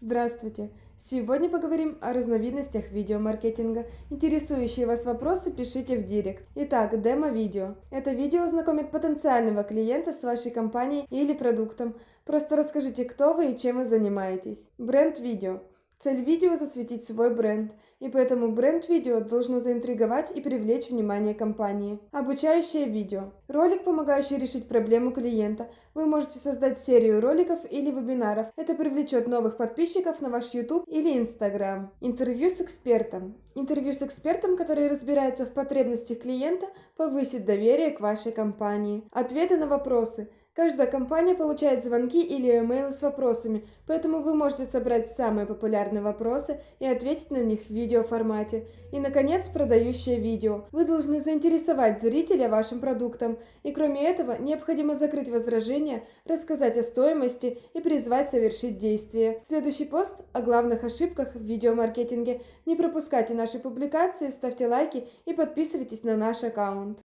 Здравствуйте! Сегодня поговорим о разновидностях видеомаркетинга. Интересующие вас вопросы пишите в директ. Итак, демо-видео. Это видео знакомит потенциального клиента с вашей компанией или продуктом. Просто расскажите, кто вы и чем вы занимаетесь. Бренд-видео. Цель видео – засветить свой бренд, и поэтому бренд-видео должно заинтриговать и привлечь внимание компании. Обучающее видео. Ролик, помогающий решить проблему клиента. Вы можете создать серию роликов или вебинаров. Это привлечет новых подписчиков на ваш YouTube или Instagram. Интервью с экспертом. Интервью с экспертом, который разбирается в потребностях клиента, повысит доверие к вашей компании. Ответы на вопросы – Каждая компания получает звонки или имейлы с вопросами, поэтому вы можете собрать самые популярные вопросы и ответить на них в видеоформате. И, наконец, продающее видео. Вы должны заинтересовать зрителя вашим продуктом. И кроме этого, необходимо закрыть возражения, рассказать о стоимости и призвать совершить действие. Следующий пост о главных ошибках в видеомаркетинге. Не пропускайте наши публикации, ставьте лайки и подписывайтесь на наш аккаунт.